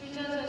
출전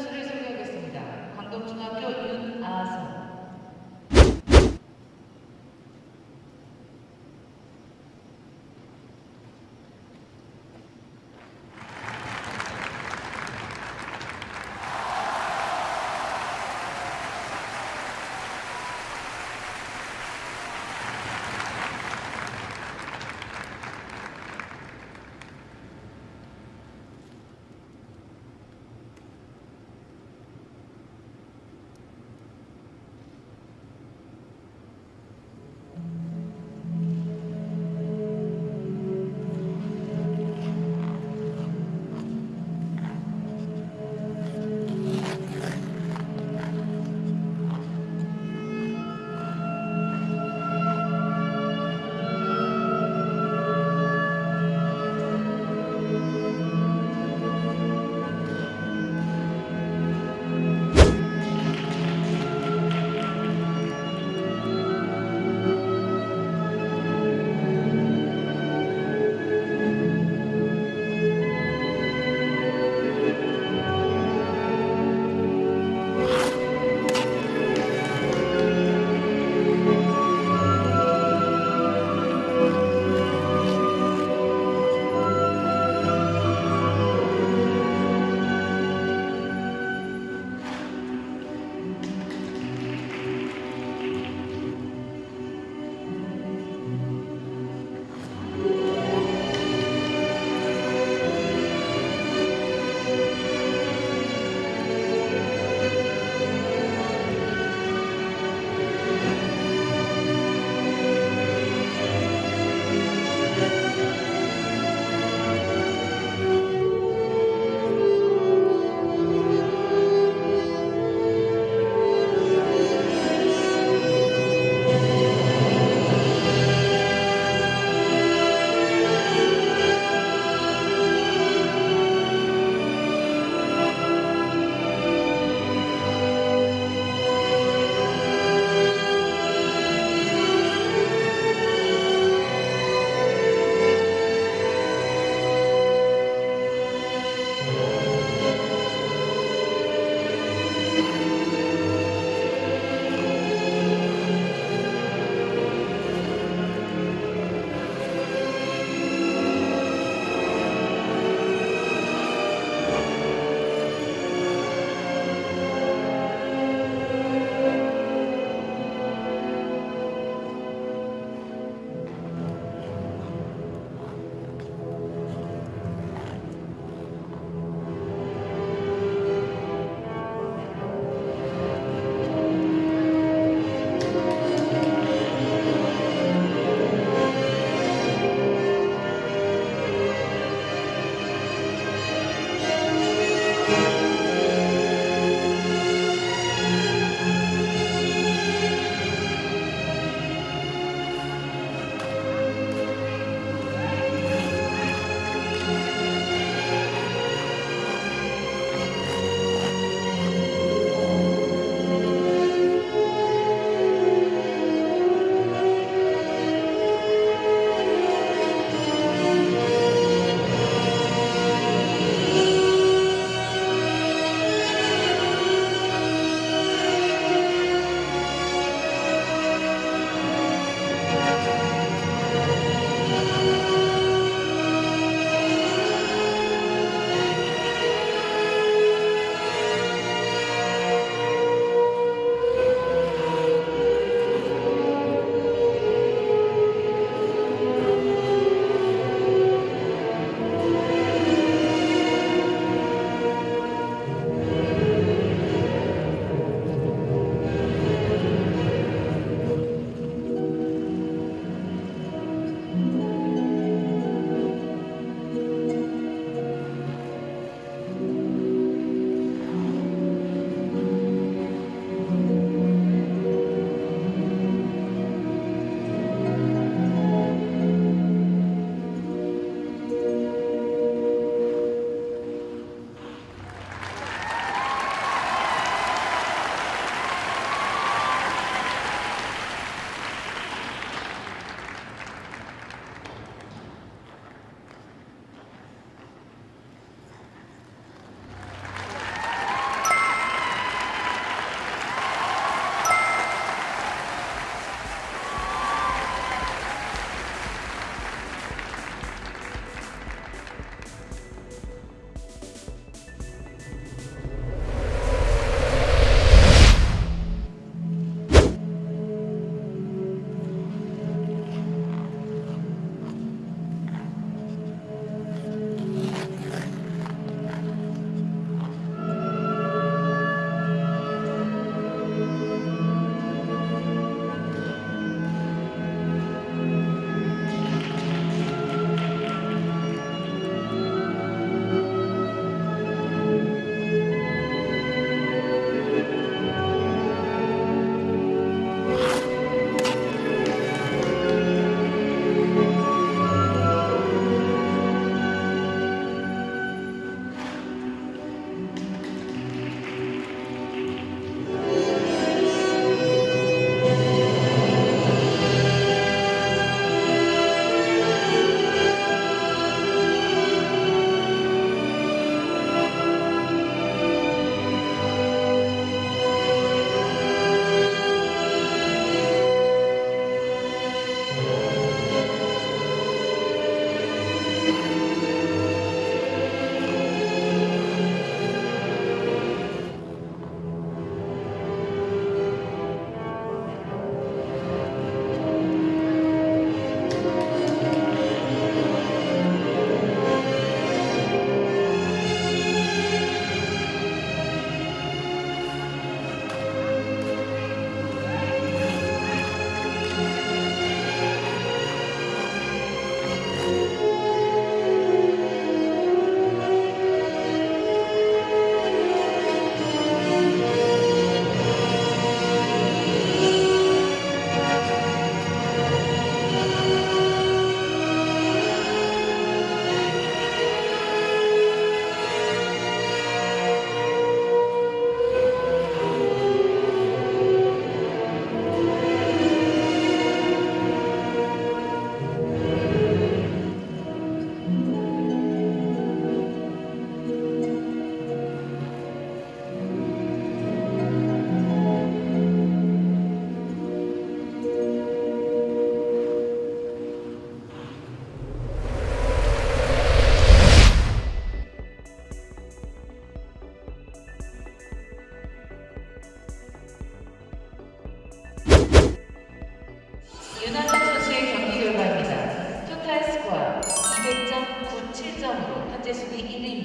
Gesù in